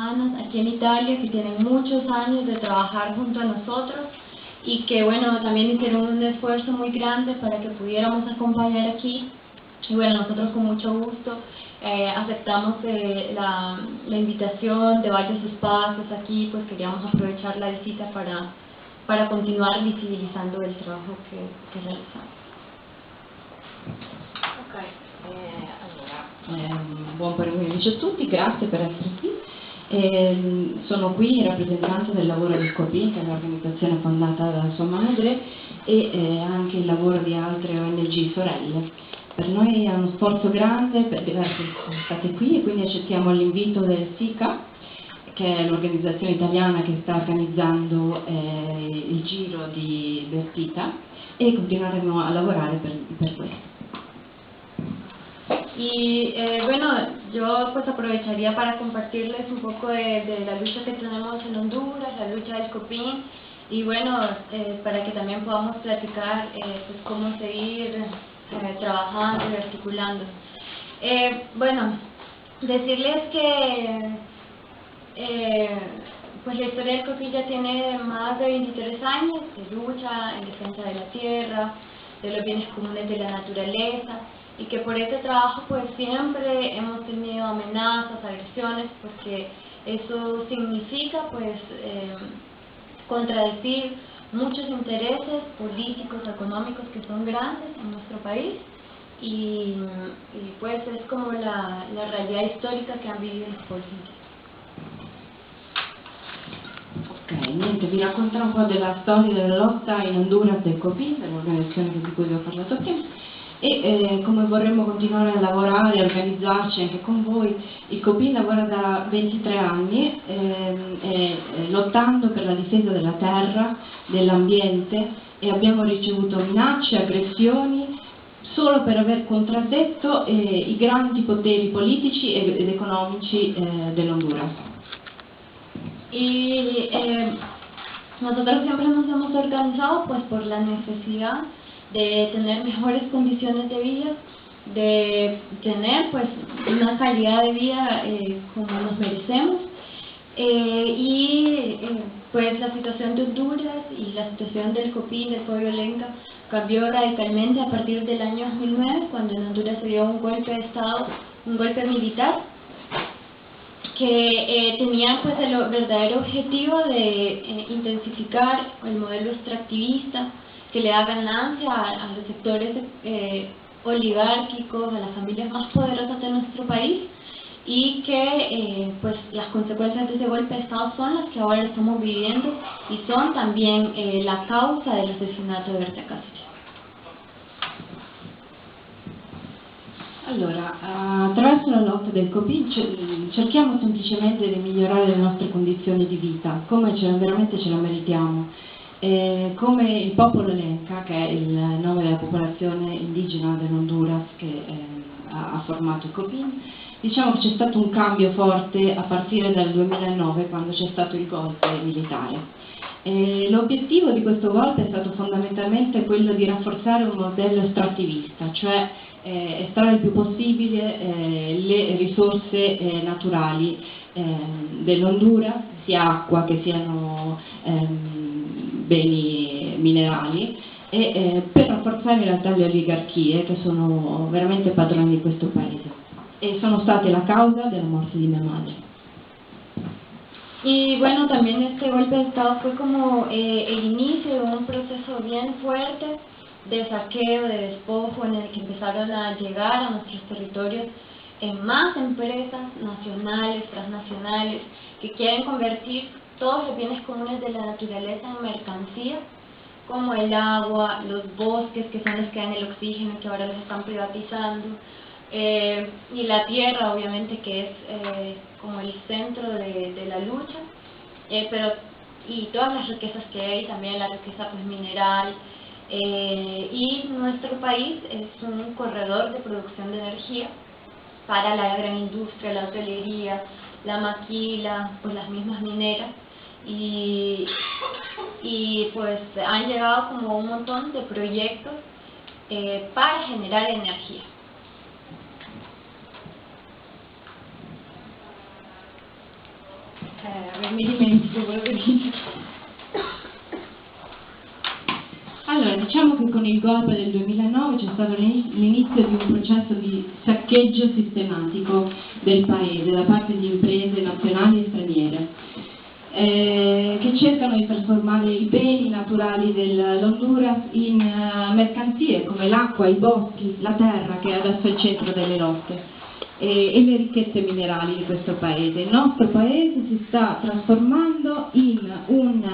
hermanas aquí en Italia que tienen muchos años de trabajar junto a nosotros y que bueno, también hicieron un esfuerzo muy grande para que pudiéramos acompañar aquí. Y bueno, nosotros con mucho gusto eh, aceptamos eh, la, la, invitación de varios espacios aquí, pues queríamos aprovechar la visita para, para continuar visibilizando el trabajo che, che realizziamo. Ok, eh, allora, eh, buon pomeriggio a tutti, grazie per essere qui. Eh, sono qui in rappresentanza del lavoro del COPI, che è un'organizzazione fondata da sua madre, e eh, anche il lavoro di altre ONG sorelle. Per noi è uno sforzo grande per diversi state qui e quindi accettiamo l'invito del SICA che è l'organizzazione italiana che sta organizzando eh, il giro di Bertita e continueremo a lavorare per, per questo. Y eh, bueno, yo pues aprovecharía para compartirles un poco de, la lucha que tenemos en Honduras, la lucha del COPIN, y bueno, eh, para que también podamos platicar eh, pues cómo seguir eh, trabajando y articulando. Eh, bueno, decirles que pues la historia del COPI ya tiene más de 23 años de lucha en defensa de la tierra, de los bienes comunes de la naturaleza, y que por este trabajo pues siempre hemos tenido amenazas, agresiones, porque eso significa pues eh, contradecir muchos intereses políticos, económicos que son grandes en nuestro país. Y, y pues es como la, la, realidad histórica que han vivido los pueblos Ok, niente, vi racconterò un po' della storia della lotta in Honduras del COPI, dell'organizzazione di cui vi ho parlato prima, e eh, come vorremmo continuare a lavorare e organizzarci anche con voi. Il COPI lavora da 23 anni ehm, eh, lottando per la difesa della terra, dell'ambiente e abbiamo ricevuto minacce, aggressioni solo per aver contraddetto eh, i grandi poteri politici ed economici eh, dell'Honduras. Y eh, nosotros siempre nos hemos organizado pues por la necesidad de tener mejores condiciones de vida, de tener pues una calidad de vida eh, como nos merecemos. Eh, y eh, pues la situación de Honduras y la situación del COPIN, del pueblo lenca, cambió radicalmente a partir del año 2009 cuando en Honduras se dio un golpe de Estado, un golpe militar que tenía pues el verdadero objetivo de intensificar el modelo extractivista, que le da ganancia a, los sectores eh, oligárquicos, a las familias más poderosas de nuestro país y que eh, pues las consecuencias de ese golpe de Estado son las que ahora estamos viviendo y son también eh, la causa del asesinato de Berta Cáceres. Allora, attraverso la lotta del COPI cerchiamo semplicemente di migliorare le nostre condizioni di vita, come ce, veramente ce la meritiamo. Eh, come il popolo Lenca, che è il nome della popolazione indigena dell'Honduras che eh, ha, formato il COPIN, diciamo che c'è stato un cambio forte a partire dal 2009 quando c'è stato il golpe militare. L'obiettivo di questo golpe è stato fondamentalmente quello di rafforzare un modello estrattivista, cioè eh, estrarre il più possibile eh, le risorse eh, naturali ehm, dell'Honduras, sia acqua che siano ehm, beni minerali e eh, per rafforzare in realtà le oligarchie che sono veramente padroni di questo paese e sono state la causa della morte di mia madre. Y bueno, también este golpe de Estado fue como eh, el inicio de un proceso bien fuerte de saqueo, de despojo, en el que empezaron a llegar a nuestros territorios en más empresas nacionales, transnacionales, que quieren convertir todos los bienes comunes de la naturaleza en mercancía, como el agua, los bosques que son los que dan el oxígeno que ahora los están privatizando, eh, y la tierra obviamente que es eh, como el centro de, la lucha, eh, pero y todas las riquezas que hay, también la riqueza pues, mineral, y nuestro país es un corredor de producción de energía para la gran industria, la hotelería, la maquila, pues las mismas mineras, y, y pues han llegado como un montón de proyectos eh, para generar energía. Allora, diciamo che con il golpe del 2009 c'è stato l'inizio di un processo di saccheggio sistematico del Paese da parte di imprese nazionali e straniere eh, che cercano di trasformare i beni naturali dell'Honduras in uh, mercanzie come l'acqua, i boschi, la terra che è adesso al centro delle lotte e, e le ricchezze minerali di questo paese. Il nostro paese si sta trasformando in un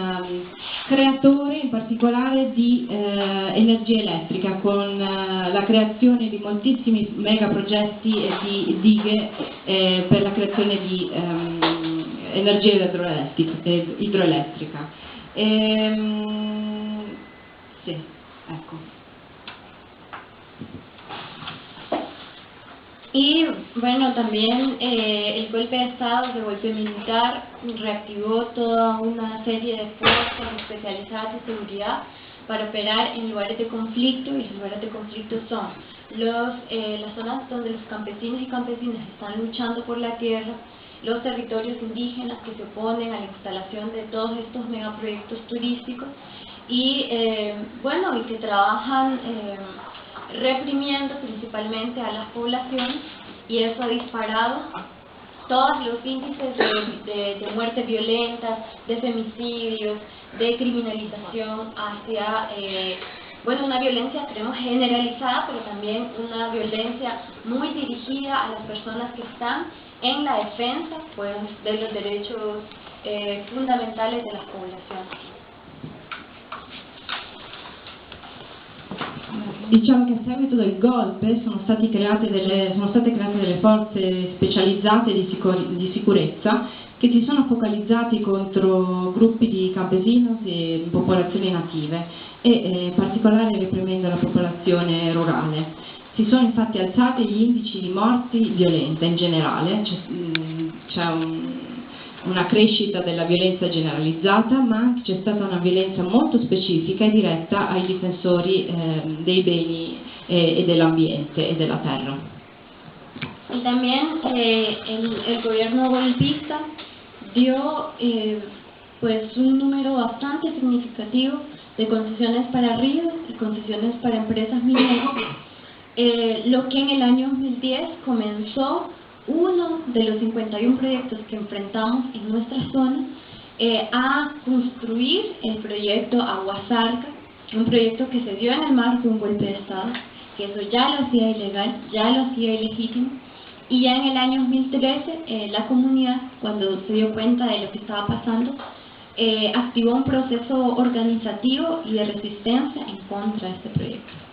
creatore in particolare di eh, energia elettrica con eh, la creazione di moltissimi megaprogetti e di dighe eh, per la creazione di um, energia idroelettrica. Ehm, sì, ecco. Y bueno, también eh, el golpe de Estado, el golpe militar, reactivó toda una serie de fuerzas especializadas de seguridad para operar en lugares de conflicto y los lugares de conflicto son los, eh, las zonas donde los campesinos y campesinas están luchando por la tierra, los territorios indígenas que se oponen a la instalación de todos estos megaproyectos turísticos y eh, bueno, y que trabajan reprimiendo principalmente a las poblaciones y eso ha disparado todos los índices de, de, muerte violenta, de femicidios, de criminalización hacia, eh, bueno, una violencia creemos generalizada, pero también una violencia muy dirigida a las personas que están en la defensa pues, de los derechos eh, fundamentales de las poblaciones. Diciamo che a seguito del golpe sono, delle, sono state create delle forze specializzate di, sicur di, sicurezza che si sono focalizzati contro gruppi di campesinos e popolazioni native e eh, in particolare reprimendo la popolazione rurale. Si sono infatti alzati gli indici di morti violente in generale, c'è un una crescita della violenza generalizzata, ma anche c'è stata una violenza molto specifica e diretta ai difensori eh, dei beni eh, e dell'ambiente e della terra. Y también eh, el, el, gobierno golpista dio eh, pues un número bastante significativo de concesiones para ríos y concesiones para empresas mineras, eh, lo que en el año 2010 comenzó uno de los 51 proyectos que enfrentamos en nuestra zona eh, a construir el proyecto Aguasarca, un proyecto que se dio en el marco de un golpe de Estado, que eso ya lo hacía ilegal, ya lo hacía ilegítimo, y ya en el año 2013 eh, la comunidad, cuando se dio cuenta de lo que estaba pasando, eh, activó un proceso organizativo y de resistencia en contra de este proyecto.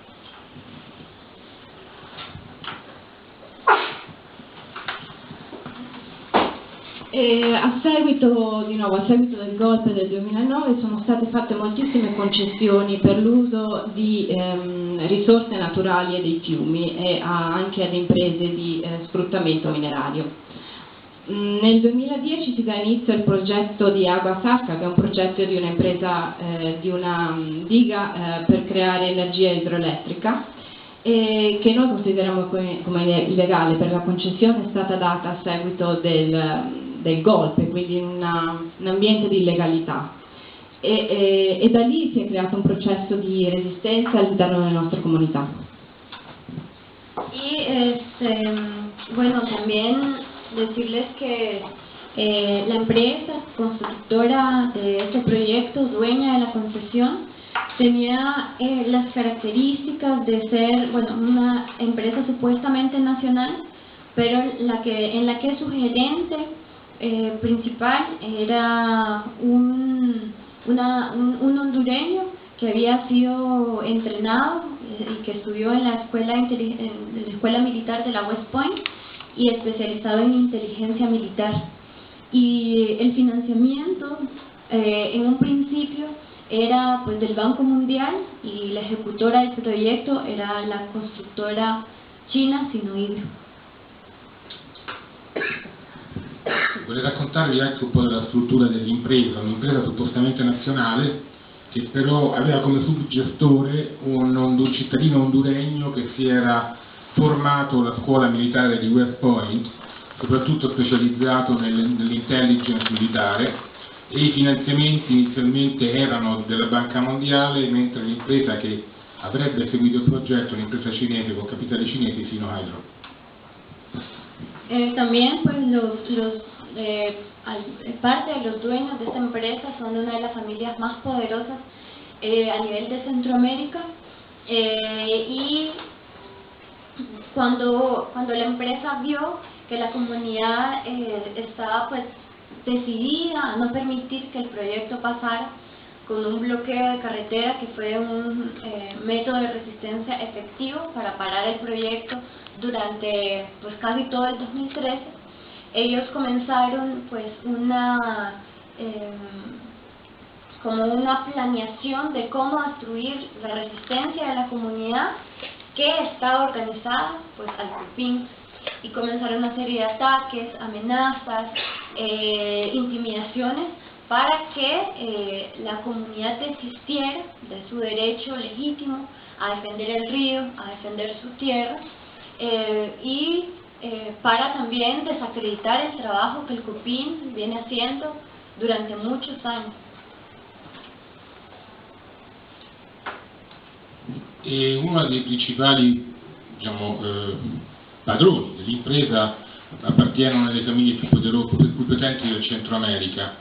E a, seguito, nuovo, a seguito, del golpe del 2009 sono state fatte moltissime concessioni per l'uso di ehm, risorse naturali e dei fiumi e a, anche ad imprese di eh, sfruttamento minerario. Mm, nel 2010 si dà inizio al progetto di Agua Sacca, che è un progetto di un'impresa, eh, di una mm, diga eh, per creare energia idroelettrica e che noi consideriamo come illegale per la concessione è stata data a seguito del del golpe, quindi una, un ambiente di illegalità. E, e, e, da lì si è creato un processo di resistenza all'interno delle nostre comunità. Y este, bueno, también decirles que eh, la empresa constructora de este proyecto, dueña de la concesión, tenía eh, las características de ser bueno, una empresa supuestamente nacional, pero la que, en la que su gerente eh, principal era un, una, un, hondureño que había sido entrenado eh, y que estudió en la escuela, en la escuela militar de la West Point y especializado en inteligencia militar. Y el financiamiento eh, en un principio era pues del Banco Mundial y la ejecutora del proyecto era la constructora china Sinohydro. Vorrei raccontarvi anche un po' della struttura dell'impresa, un'impresa suppostamente nazionale che però aveva come subgestore un, un cittadino honduregno che si era formato alla scuola militare di West Point soprattutto specializzato nell'intelligence militare e i finanziamenti inizialmente erano della Banca Mondiale, mentre l'impresa che avrebbe seguito il progetto, un'impresa cinese con capitale cinese, Sino Hydro. Eh, también pues los, los eh, parte de los dueños de esta empresa son una de las familias más poderosas eh, a nivel de Centroamérica. Eh, y cuando, cuando la empresa vio que la comunidad eh, estaba pues decidida a no permitir que el proyecto pasara con un bloqueo de carretera que fue un eh, método de resistencia efectivo para parar el proyecto durante pues casi todo el 2013 ellos comenzaron pues una em, como una planeación de cómo destruir la resistencia de la comunidad que estaba organizada pues al CUPIN y comenzaron una serie de ataques, amenazas, eh, intimidaciones para que eh, la comunidad desistiera de su derecho legítimo a defender el río, a defender su tierra eh, para también desacreditar el trabajo que el CUPIN viene haciendo durante muchos años. E uno dei principali diciamo, eh, padroni dell'impresa appartiene a una delle famiglie più, più potenti del Centro America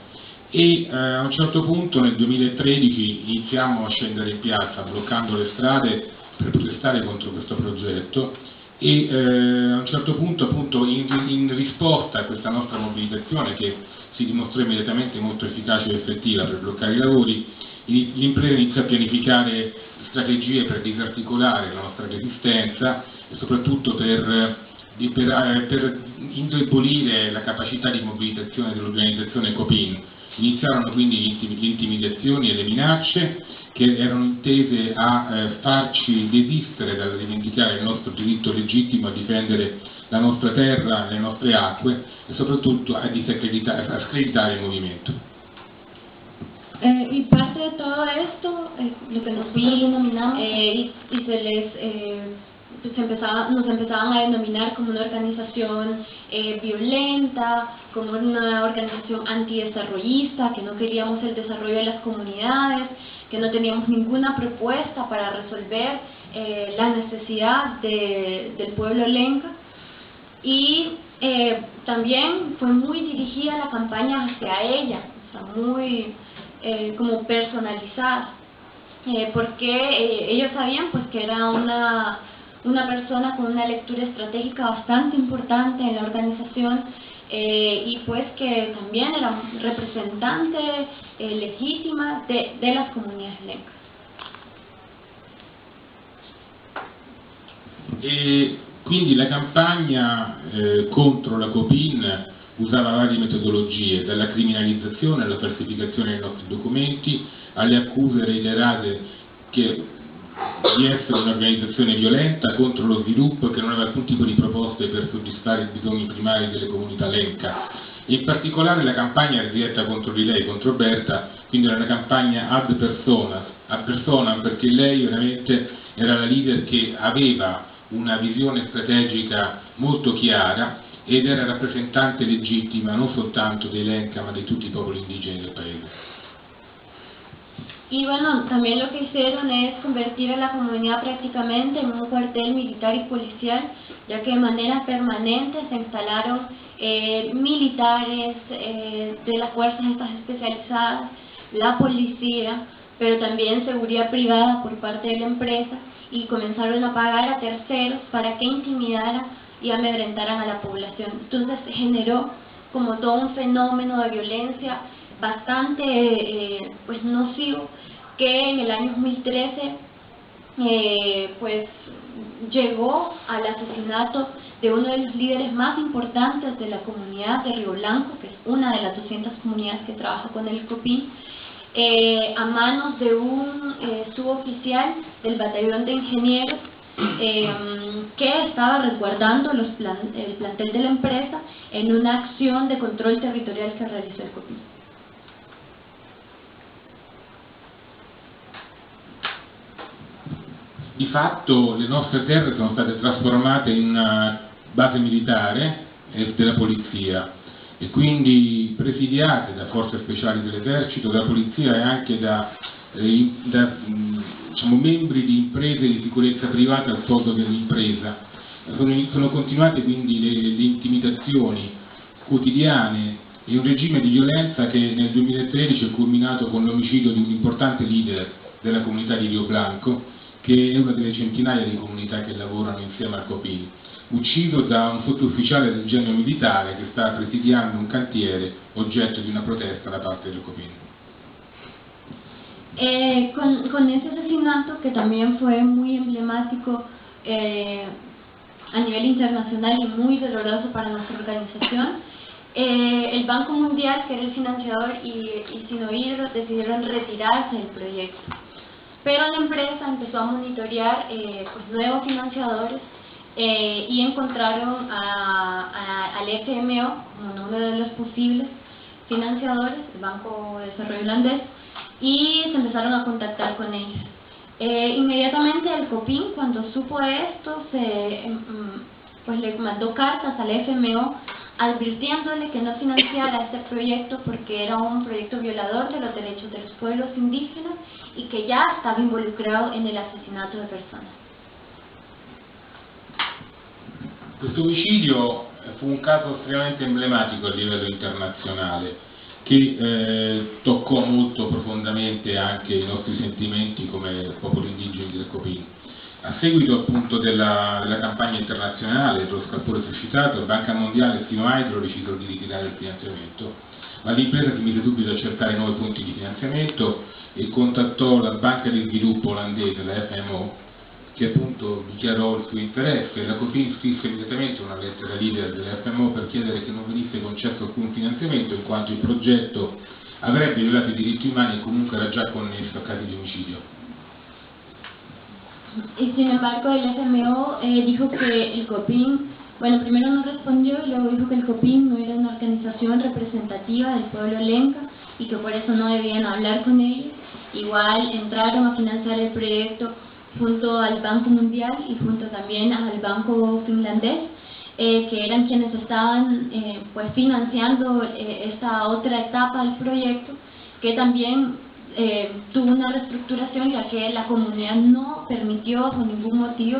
e eh, a un certo punto nel 2013 iniziamo a scendere in piazza bloccando le strade per protestare contro questo progetto e eh, a un certo punto appunto in, in, risposta a questa nostra mobilitazione che si dimostrò immediatamente molto efficace e effettiva per bloccare i lavori l'impresa inizia a pianificare strategie per disarticolare la nostra resistenza e soprattutto per, per, eh, per indebolire la capacità di mobilitazione dell'organizzazione COPIN. Iniziarono quindi le intimidazioni e le minacce che erano intese a eh, farci desistere dal rivendicare il nostro diritto legittimo a difendere la nostra terra, le nostre acque e soprattutto a a screditare il movimento. Eh, y parte de todo esto, eh, lo que nosotros denominamos, eh, y, y, se les, eh, pues empezaba, nos empezaban a denominar como una organización eh, violenta, como una organización antidesarrollista, que no queríamos el desarrollo de las comunidades, que no teníamos ninguna propuesta para resolver eh, la necesidad de, del pueblo lenca. Y también fue muy dirigida la campaña hacia ella, muy eh, como personalizada, eh, porque eh, ellos sabían pues que era una, una persona con una lectura estratégica bastante importante en la organización y pues que también era representante legítima de, de, las comunidades lencas. E quindi la campagna eh, contro la COPIN usava varie metodologie, dalla criminalizzazione alla falsificazione dei nostri documenti, alle accuse reiterate che, di essere un'organizzazione violenta contro lo sviluppo che non aveva alcun tipo di proposte per soddisfare i bisogni primari delle comunità lenca. In particolare la campagna era diretta contro di lei, contro Berta, quindi era una campagna ad persona, a persona perché lei veramente era la leader che aveva una visione strategica molto chiara ed era rappresentante legittima non soltanto dei Lenca ma di tutti i popoli indigeni del paese. Y bueno, también lo que hicieron es convertir a la comunidad prácticamente en un cuartel militar y policial, ya que de manera permanente se instalaron eh, militares eh, de las fuerzas estas especializadas, la policía, pero también seguridad privada por parte de la empresa y comenzaron a pagar a terceros para que intimidaran y amedrentaran a la población. Entonces generó como todo un fenómeno de violencia bastante eh, pues nocivo que en el año 2013 eh, pues llegó al asesinato de uno de los líderes más importantes de la comunidad de Río Blanco, que es una de las 200 comunidades que trabaja con el COPIN, eh, a manos de un suboficial del batallón de ingenieros eh, que estaba resguardando los plan, el plantel de la empresa en una acción de control territorial che realizó il COPI. Di fatto le nostre terre sono state trasformate in una base militare e della polizia e quindi presidiate da forze speciali dell'esercito, da polizia e anche da, eh, da diciamo, membri di imprese di sicurezza privata al soldo dell'impresa. Sono, sono, continuate quindi le, le intimidazioni quotidiane e un regime di violenza che nel 2013 è culminato con l'omicidio di un importante leader della comunità di Rio Blanco, che è una delle centinaia di comunità che lavorano insieme al COPIN ucciso da un sottufficiale del genio militare che sta presidiando un cantiere oggetto di una protesta da parte del COPIN. Eh, con, con, ese asesinato, que también fue muy emblemático eh, a nivel internacional y muy doloroso para nuestra organización, eh, el Banco Mundial, que era el financiador, y, y Sinohidro decidieron retirarse del proyecto. Pero la empresa empezó a monitorear eh, pues, nuevos financiadores eh, y encontraron al FMO como uno de los posibles financiadores, el Banco de Desarrollo Holandés, y se empezaron a contactar con ellos. Eh, inmediatamente el COPIN, cuando supo esto, se, mm, pues le mandó cartas al FMO advirtiéndole que no financiara este proyecto porque era un proyecto violador de los derechos de los pueblos indígenas y que ya estaba involucrado en el asesinato de personas. Questo omicidio fu un caso estremamente emblematico a livello internazionale che eh, toccò molto profondamente anche i nostri sentimenti come popolo indigeni del Copini. A seguito appunto della, della campagna internazionale, dello scalpore suscitato, Banca Mondiale e Sino Hydro decisero di ritirare il finanziamento, ma l'impresa si mise subito a cercare nuovi punti di finanziamento e contattò la Banca di Sviluppo olandese, la FMO, che appunto dichiarò il suo interesse. La COFIN scrisse immediatamente una lettera leader dell'FMO per chiedere che non venisse concesso alcun finanziamento in quanto il progetto avrebbe violato i diritti umani e comunque era già connesso a casi di omicidio. Y sin embargo el FMO eh, dijo que el COPIN, bueno, primero no respondió y luego dijo que el COPIN no era una organización representativa del pueblo lenca y que por eso no debían hablar con ellos. Igual entraron a financiar el proyecto junto al Banco Mundial y junto también al Banco Finlandés, eh, que eran quienes estaban eh, pues financiando eh, esta otra etapa del proyecto, que también tuvo una reestructuración ya que la comunidad no permitió por ningún motivo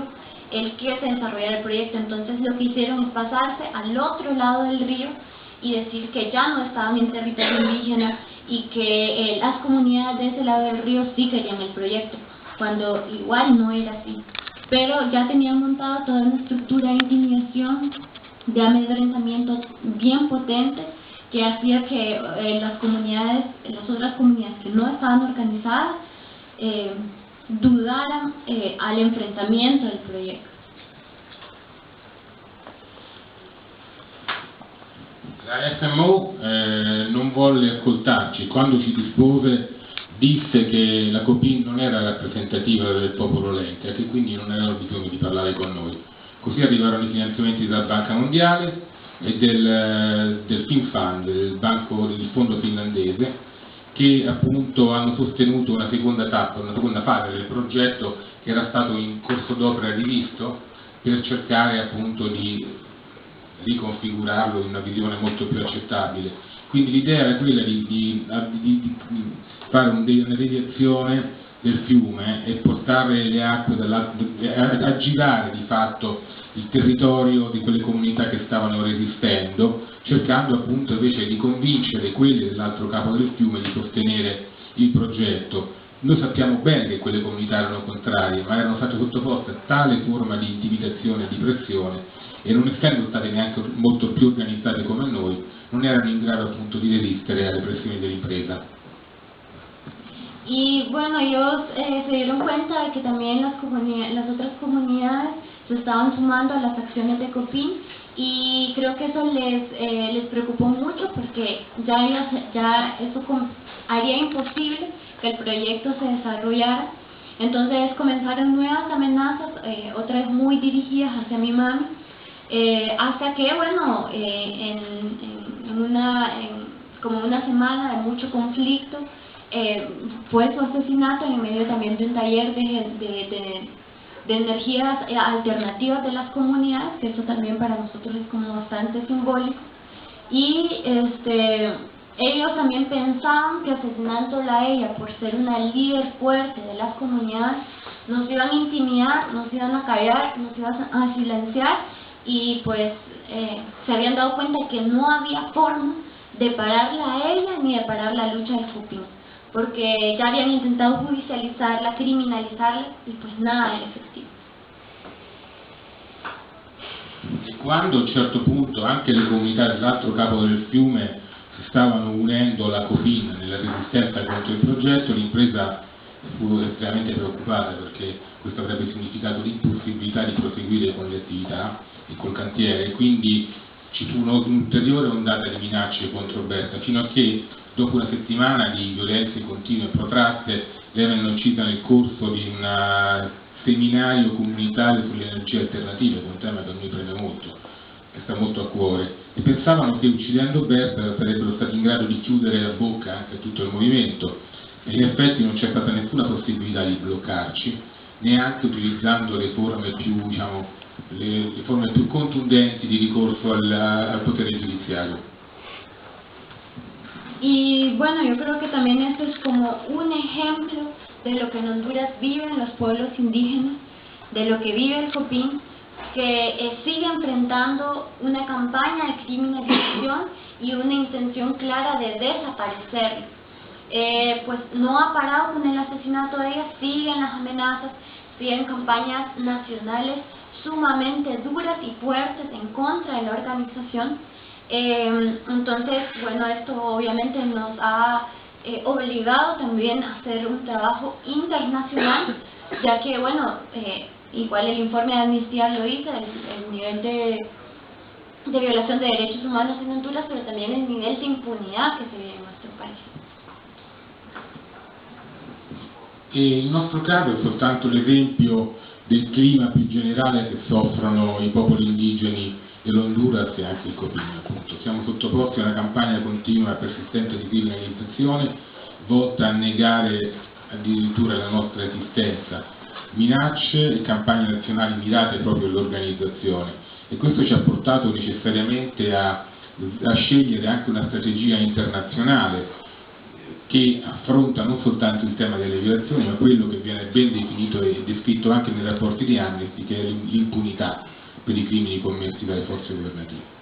el que se desarrollara el proyecto. Entonces lo que hicieron es pasarse al otro lado del río y decir que ya no estaban en territorio indígena y que las comunidades de ese lado del río sí querían el proyecto cuando igual no era así. Pero ya tenían montado toda una estructura de intimidación, de amedrentamiento bien potente, que hacía que eh, las comunidades, las otras comunidades que no estaban organizadas, eh, dudaran eh, al enfrentamiento del proyecto. La FMO eh, non volle ascoltarci quando ci dispose disse che la Copin non era rappresentativa del popolo Lenca e che quindi non aveva bisogno di parlare con noi. Così arrivarono i finanziamenti della Banca Mondiale e del, del FinFund, del, banco, del fondo finlandese, che appunto hanno sostenuto una seconda tappa, una seconda fase del progetto che era stato in corso d'opera rivisto per cercare appunto di riconfigurarlo in una visione molto più accettabile. Quindi l'idea era quella di, di, di, di fare un, una deviazione del fiume e portare le acque a girare di fatto il territorio di quelle comunità che stavano resistendo, cercando appunto invece di convincere quelli dell'altro capo del fiume di sostenere il progetto. Noi sappiamo bene che quelle comunità erano contrarie, ma erano state sottoposte a tale forma di intimidazione e di pressione e non essendo state neanche molto più organizzate come noi, non erano in grado appunto di resistere alle pressioni dell'impresa. Y bueno, ellos eh, se dieron cuenta de que también las, las otras comunidades se estaban sumando a las acciones de COPIN y creo que eso les, eh, les preocupó mucho porque ya, ellos, ya eso haría imposible que el proyecto se desarrollara. Entonces comenzaron nuevas amenazas, eh, otras muy dirigidas hacia mi mami, eh, hasta que, bueno, eh, en, una, como una semana de mucho conflicto, eh, fue su asesinato en medio también de un taller de, energías eh, alternativas de las comunidades, que eso también para nosotros es como bastante simbólico. Y este, ellos también pensaban que asesinándola a ella por ser una líder fuerte de las comunidades, nos iban a intimidar, nos iban a callar, nos iban a silenciar y pues eh, se habían dado cuenta que no había forma de pararla a ella ni de parar la lucha del Cupín, porque ya habían intentado judicializarla, criminalizarla y pues nada era efectivo. E quando a un certo punto anche le comunità dell'altro capo del fiume si stavano unendo alla Copin nella resistenza contro il progetto, l'impresa fu estremamente preoccupata perché questo avrebbe significato l'impossibilità di proseguire con le attività e col cantiere, quindi ci fu un'ulteriore ondata di minacce contro Berta, fino a che dopo una settimana di violenze continue e protratte lei venne uccisa nel corso di un seminario comunitario sulle energie alternative, un tema che a noi preme molto, che sta molto a cuore, e pensavano che uccidendo Berta sarebbero stati in grado di chiudere la bocca anche a tutto il movimento, e in effetti non c'è stata nessuna possibilità di bloccarci, neanche utilizzando le forme più, diciamo, le, le forme più contundenti di ricorso al, al potere giudiziario. Y bueno, yo creo que también esto es como un ejemplo de lo que en Honduras viven los pueblos indígenas, de lo que vive el Copín, que eh, sigue enfrentando una campaña de criminalización y una intención clara de desaparecer. Eh, pues no ha parado con el asesinato de ella, siguen las amenazas, siguen campañas nacionales sumamente duras y fuertes en contra de la organización. Eh, entonces, bueno, esto obviamente nos ha eh, obligado también a hacer un trabajo internacional, ya que, bueno, eh, igual el informe de Amnistía lo dice, el, nivel de, violación de derechos humanos en Honduras, pero también el nivel de impunidad que se vive en nuestro país. Il nostro caso è soltanto l'esempio del clima più generale che soffrono i popoli indigeni dell'Honduras e anche il Copino. Appunto. Siamo sottoposti a una campagna continua e persistente di criminalizzazione volta a negare addirittura la nostra esistenza, minacce e campagne nazionali mirate proprio all'organizzazione e questo ci ha portato necessariamente a, a scegliere anche una strategia internazionale che affronta non soltanto il tema delle violazioni, ma quello che viene ben definito e descritto anche nei rapporti di Amnesty, che è l'impunità per i crimini commessi dalle forze governative.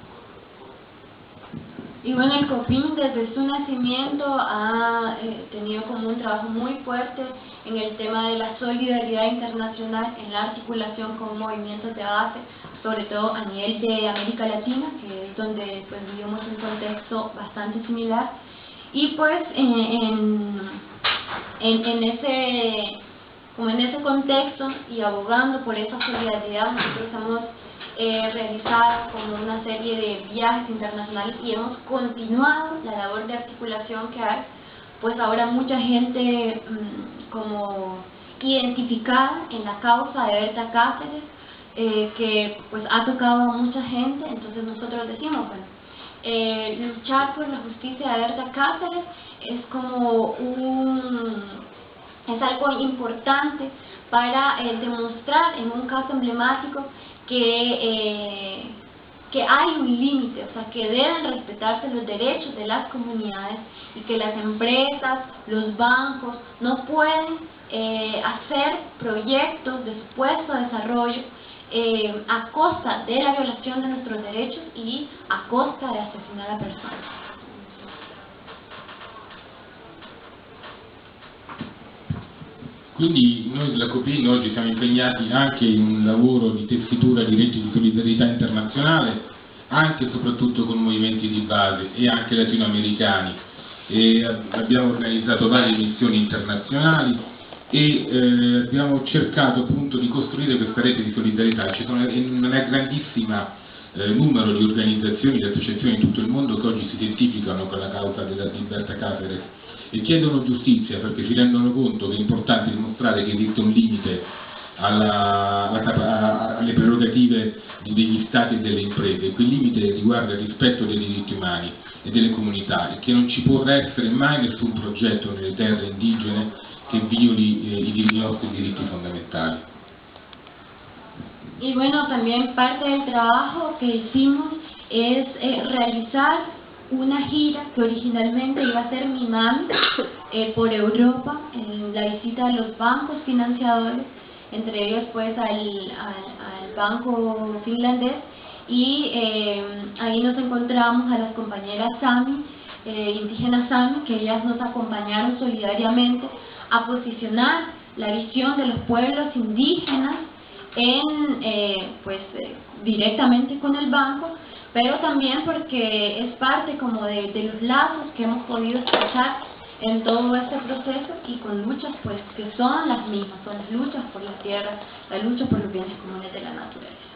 Y bueno, el COPIN desde su nacimiento ha eh, tenido como un trabajo muy fuerte en el tema de la solidaridad internacional, en la articulación con movimientos de base, sobre todo a nivel de América Latina, que es donde pues, vivimos un contexto bastante similar. Y pues en, en, en, ese, como en ese contexto y abogando por esa solidaridad, nosotros hemos eh, realizado como una serie de viajes internacionales y hemos continuado la labor de articulación que hay, pues ahora mucha gente mm, como identificada en la causa de Berta Cáceres, eh, que pues ha tocado a mucha gente, entonces nosotros decimos, bueno, eh, luchar por la justicia de Berta Cáceres es como un, es algo importante para eh, demostrar en un caso emblemático que, que hay un límite, o sea, que deben respetarse los derechos de las comunidades y que las empresas, los bancos no pueden hacer proyectos de supuesto desarrollo eh, a costa de la violación de nuestros derechos y a costa de asesinar a personas. Quindi noi della Copin oggi siamo impegnati anche in un lavoro di tessitura di reti di solidarietà internazionale, anche e soprattutto con movimenti di base e anche latinoamericani. E abbiamo organizzato varie missioni internazionali, e eh, abbiamo cercato appunto di costruire questa rete di solidarietà. Ci sono un grandissimo eh, numero di organizzazioni, di associazioni in tutto il mondo che oggi si identificano con la causa della libertà Caceres e chiedono giustizia perché si rendono conto che è importante dimostrare che esiste un limite alla, alla, alle prerogative degli stati e delle imprese, quel limite riguarda il rispetto dei diritti umani e delle comunità e che non ci può essere mai nessun progetto nelle terre indigene che violi eh, i nostri diritti fondamentali. Y bueno, también parte del trabajo que hicimos es eh, realizar una gira que originalmente iba a ser mi mami eh, por Europa, en la visita a los bancos financiadores, entre ellos pues al, banco finlandés, y eh, ahí nos encontramos a las compañeras Sami, indígenas Sami, que ellas nos acompañaron solidariamente a posicionar la visión de los pueblos indígenas en, eh, pues, eh, directamente con el banco, pero también porque es parte como de, los lazos que hemos podido escuchar en todo este proceso y con luchas pues que son las mismas, son las luchas por la tierra, la lucha por los bienes comunes de la naturaleza.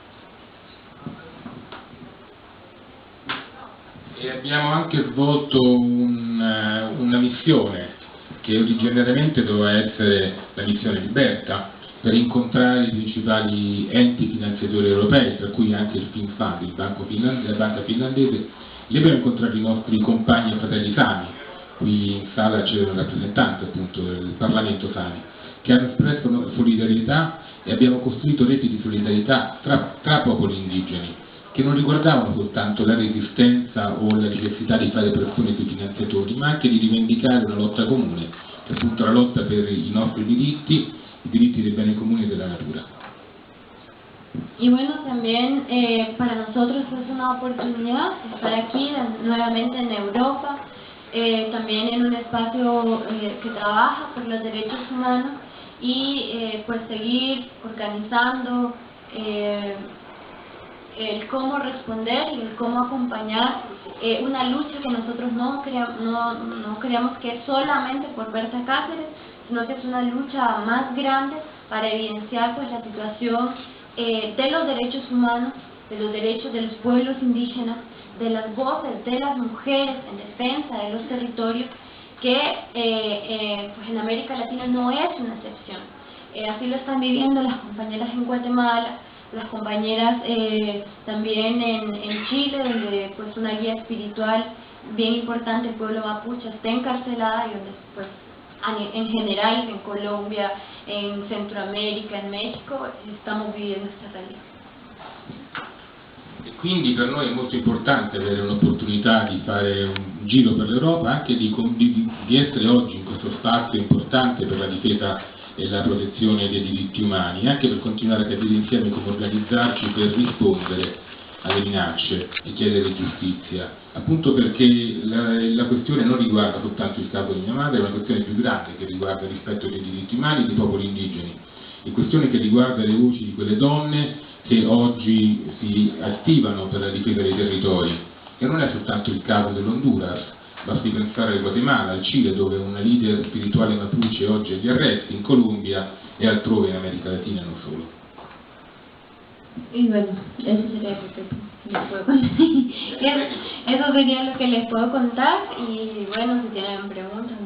E abbiamo anche svolto una, missione che originariamente doveva essere la missione Liberta, per incontrare i principali enti finanziatori europei, tra cui anche il finlandese, la banca finlandese, lì abbiamo incontrato i nostri compagni e fratelli Sami, qui in sala c'è un rappresentante appunto del Parlamento Sami, che hanno espresso solidarietà e abbiamo costruito reti di solidarietà tra, tra popoli indigeni, che non riguardavano soltanto la resistenza o la necessità di fare pressione sui finanziatori, ma anche di rivendicare una lotta comune, che appunto la lotta per i nostri diritti diritti de bienes comunes de la natura. Y bueno, también eh, para nosotros es una oportunidad estar aquí nuevamente en Europa, eh, también en un espacio eh, que trabaja por los derechos humanos y pues seguir organizando el cómo responder y el cómo acompañar una lucha que nosotros no, no, no creamos que es solamente por Berta Cáceres, sino que es una lucha más grande para evidenciar pues, la situación eh, de los derechos humanos, de los derechos de los pueblos indígenas, de las voces de las mujeres en defensa de los territorios, que eh, eh, pues en América Latina no es una excepción. así lo están viviendo las compañeras en Guatemala, las compañeras también en, en, Chile, donde pues una guía espiritual bien importante, el pueblo mapuche, está encarcelada y donde pues en general en Colombia, en Centroamerica, in Messico, stiamo vivendo questa realtà. E quindi per noi è molto importante avere un'opportunità di fare un giro per l'Europa, anche di, di, di essere oggi in questo spazio importante per la difesa e la protezione dei diritti umani, anche per continuare a capire insieme come organizzarci per rispondere alle minacce e chiedere giustizia, appunto perché la, la, questione non riguarda soltanto il capo di mia madre, è una questione più grande che riguarda il rispetto dei diritti umani dei popoli indigeni, è questione che riguarda le voci di quelle donne che oggi si attivano per la difesa dei territori, e non è soltanto il caso dell'Honduras, basti pensare al Guatemala, al Cile dove una leader spirituale mapuche oggi è agli arresti, in Colombia e altrove in America Latina non solo. Y bueno, eso sería lo que les puedo contar. eso sería lo que les puedo contar y bueno, si tienen preguntas